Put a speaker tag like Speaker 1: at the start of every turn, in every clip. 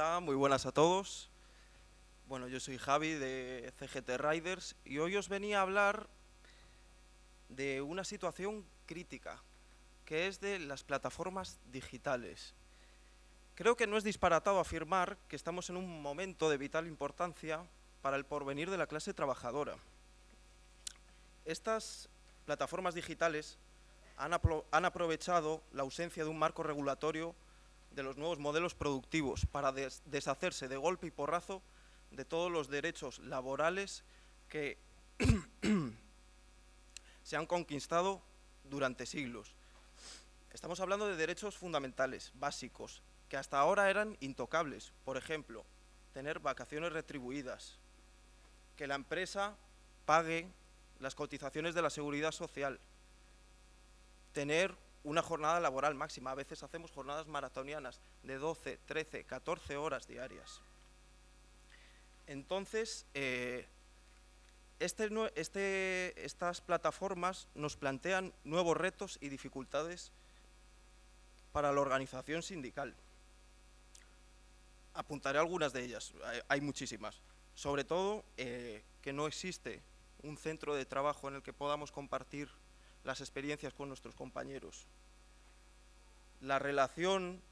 Speaker 1: Hola, muy buenas a todos. Bueno, yo soy Javi de CGT Riders y hoy os venía a hablar de una situación crítica, que es de las plataformas digitales. Creo que no es disparatado afirmar que estamos en un momento de vital importancia para el porvenir de la clase trabajadora. Estas plataformas digitales han, han aprovechado la ausencia de un marco regulatorio de los nuevos modelos productivos para deshacerse de golpe y porrazo de todos los derechos laborales que se han conquistado durante siglos. Estamos hablando de derechos fundamentales, básicos, que hasta ahora eran intocables. Por ejemplo, tener vacaciones retribuidas, que la empresa pague las cotizaciones de la seguridad social, tener una jornada laboral máxima. A veces hacemos jornadas maratonianas de 12, 13, 14 horas diarias. Entonces, eh, este, este, estas plataformas nos plantean nuevos retos y dificultades para la organización sindical. Apuntaré algunas de ellas, hay, muchísimas. Sobre todo, eh, que no existe un centro de trabajo en el que podamos compartir las experiencias con nuestros compañeros. La relación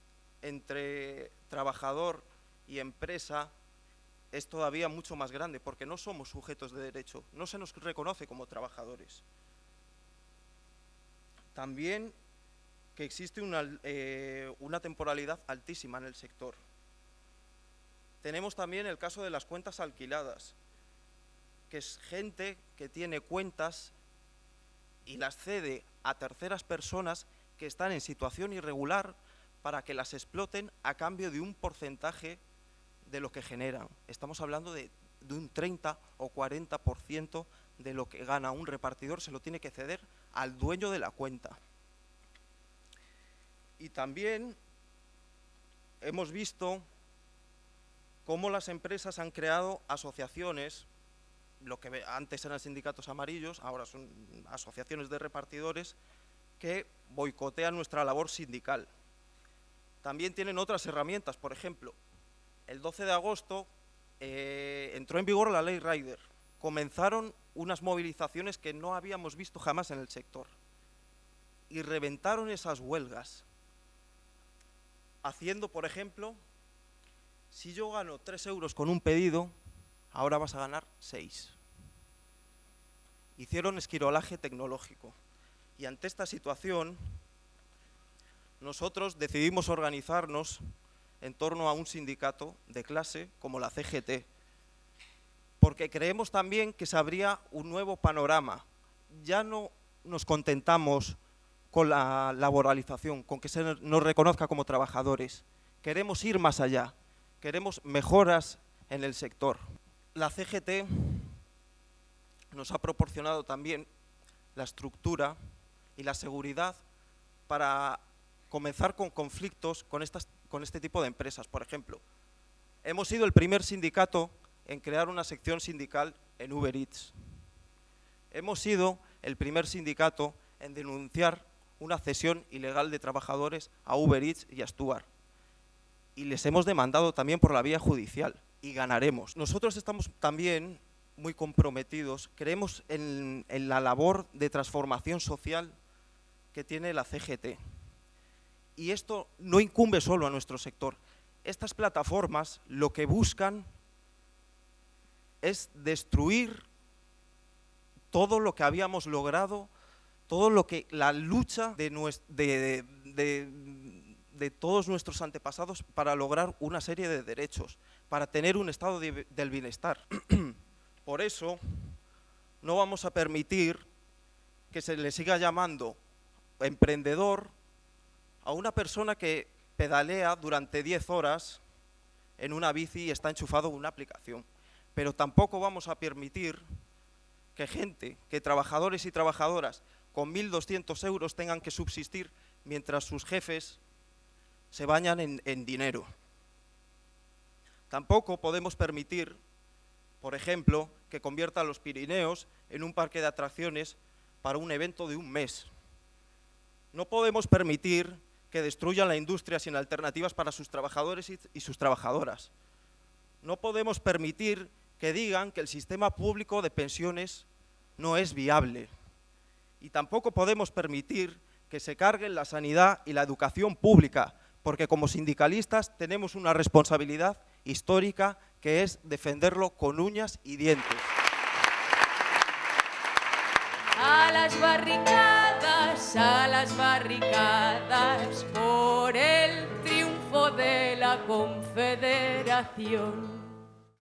Speaker 1: entre trabajador y empresa es todavía mucho más grande porque no somos sujetos de derecho, no se nos reconoce como trabajadores. También que existe una, eh, una temporalidad altísima en el sector. Tenemos también el caso de las cuentas alquiladas, que es gente que tiene cuentas y las cede a terceras personas que están en situación irregular para que las exploten a cambio de un porcentaje de lo que generan. Estamos hablando de, un 30 o 40% de lo que gana un repartidor se lo tiene que ceder al dueño de la cuenta. Y también hemos visto cómo las empresas han creado asociaciones lo que antes eran sindicatos amarillos, ahora son asociaciones de repartidores que boicotean nuestra labor sindical. También tienen otras herramientas, por ejemplo, el 12 de agosto eh, entró en vigor la ley Rider. Comenzaron unas movilizaciones que no habíamos visto jamás en el sector y reventaron esas huelgas, haciendo, por ejemplo, si yo gano 3 euros con un pedido, ahora vas a ganar 6. Hicieron esquirolaje tecnológico. Y ante esta situación, nosotros decidimos organizarnos en torno a un sindicato de clase como la CGT, porque creemos también que se abría un nuevo panorama. Ya no nos contentamos con la laboralización, con que se nos reconozca como trabajadores. Queremos ir más allá, queremos mejoras en el sector la CGT nos ha proporcionado también la estructura y la seguridad para comenzar con conflictos con, este tipo de empresas. Por ejemplo, hemos sido el primer sindicato en crear una sección sindical en Uber Eats. Hemos sido el primer sindicato en denunciar una cesión ilegal de trabajadores a Uber Eats y a Stuart. Y les hemos demandado también por la vía judicial y ganaremos. Nosotros estamos también muy comprometidos, creemos en, la labor de transformación social que tiene la CGT. Y esto no incumbe solo a nuestro sector. Estas plataformas lo que buscan es destruir todo lo que habíamos logrado, todo lo que la lucha de, de, de todos nuestros antepasados para lograr una serie de derechos, para tener un estado del bienestar. Por eso no vamos a permitir que se le siga llamando emprendedor a una persona que pedalea durante 10 horas en una bici y está enchufado en una aplicación. Pero tampoco vamos a permitir que gente, que trabajadores y trabajadoras con 1.200 euros tengan que subsistir mientras sus jefes se bañan en, dinero. Tampoco podemos permitir, por ejemplo, que convierta a los Pirineos en un parque de atracciones para un evento de un mes. No podemos permitir que destruyan la industria sin alternativas para sus trabajadores y, y sus trabajadoras. No podemos permitir que digan que el sistema público de pensiones no es viable. Y tampoco podemos permitir que se carguen la sanidad y la educación pública, porque como sindicalistas tenemos una responsabilidad histórica que es defenderlo con uñas y dientes.
Speaker 2: A las barricadas, a las barricadas, por el triunfo de la Confederación.